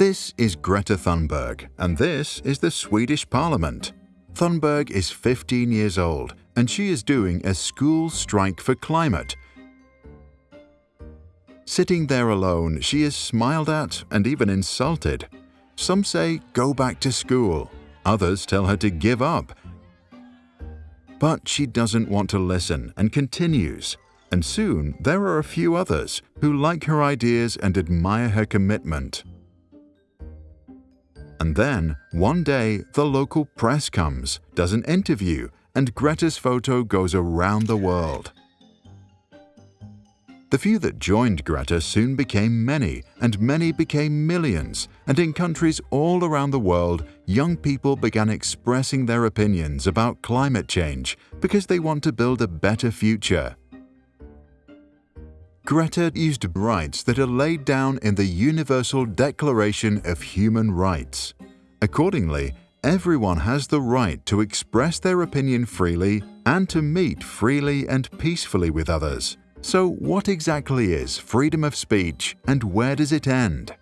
This is Greta Thunberg, and this is the Swedish Parliament. Thunberg is 15 years old, and she is doing a school strike for climate. Sitting there alone, she is smiled at and even insulted. Some say, go back to school. Others tell her to give up. But she doesn't want to listen and continues. And soon there are a few others who like her ideas and admire her commitment. And then, one day, the local press comes, does an interview, and Greta's photo goes around the world. The few that joined Greta soon became many, and many became millions, and in countries all around the world, young people began expressing their opinions about climate change because they want to build a better future. Greta used rights that are laid down in the Universal Declaration of Human Rights. Accordingly, everyone has the right to express their opinion freely and to meet freely and peacefully with others. So what exactly is freedom of speech and where does it end?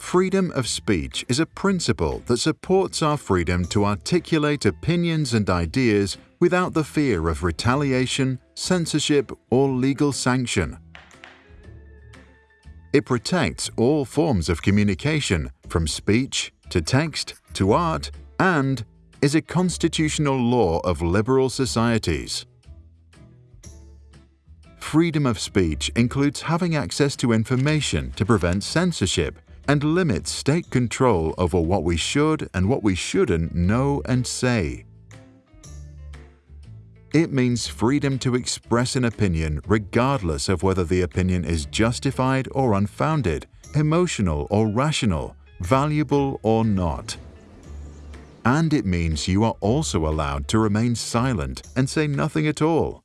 Freedom of speech is a principle that supports our freedom to articulate opinions and ideas without the fear of retaliation, censorship, or legal sanction. It protects all forms of communication, from speech to text to art, and is a constitutional law of liberal societies. Freedom of speech includes having access to information to prevent censorship and limits state control over what we should and what we shouldn't know and say. It means freedom to express an opinion regardless of whether the opinion is justified or unfounded, emotional or rational, valuable or not. And it means you are also allowed to remain silent and say nothing at all.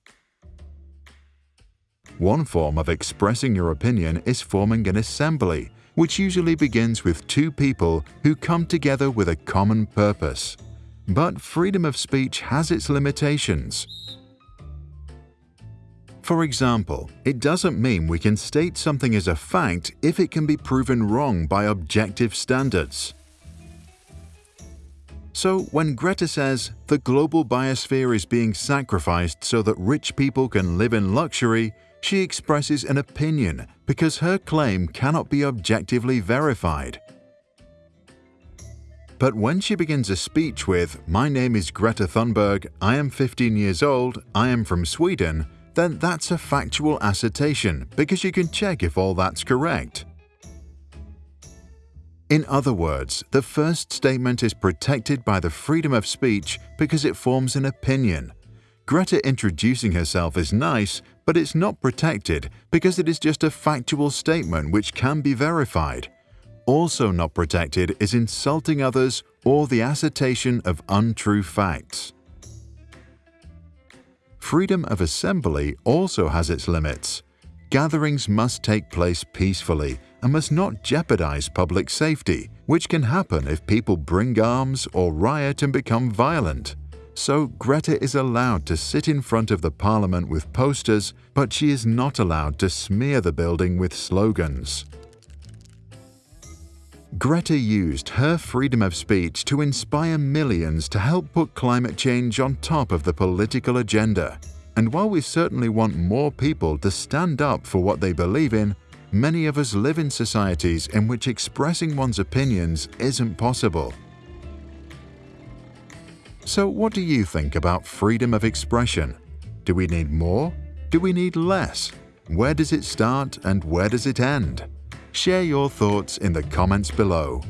One form of expressing your opinion is forming an assembly which usually begins with two people who come together with a common purpose. But freedom of speech has its limitations. For example, it doesn't mean we can state something as a fact if it can be proven wrong by objective standards. So when Greta says the global biosphere is being sacrificed so that rich people can live in luxury, she expresses an opinion because her claim cannot be objectively verified. But when she begins a speech with, My name is Greta Thunberg, I am 15 years old, I am from Sweden, then that's a factual assertion because you can check if all that's correct. In other words, the first statement is protected by the freedom of speech because it forms an opinion, Greta introducing herself is nice, but it's not protected because it is just a factual statement which can be verified. Also not protected is insulting others or the assertion of untrue facts. Freedom of assembly also has its limits. Gatherings must take place peacefully and must not jeopardize public safety, which can happen if people bring arms or riot and become violent. So Greta is allowed to sit in front of the parliament with posters, but she is not allowed to smear the building with slogans. Greta used her freedom of speech to inspire millions to help put climate change on top of the political agenda. And while we certainly want more people to stand up for what they believe in, many of us live in societies in which expressing one's opinions isn't possible. So what do you think about freedom of expression? Do we need more? Do we need less? Where does it start and where does it end? Share your thoughts in the comments below.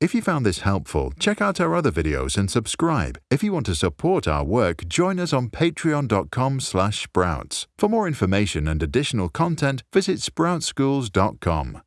If you found this helpful, check out our other videos and subscribe. If you want to support our work, join us on patreon.com sprouts. For more information and additional content, visit sproutsschools.com.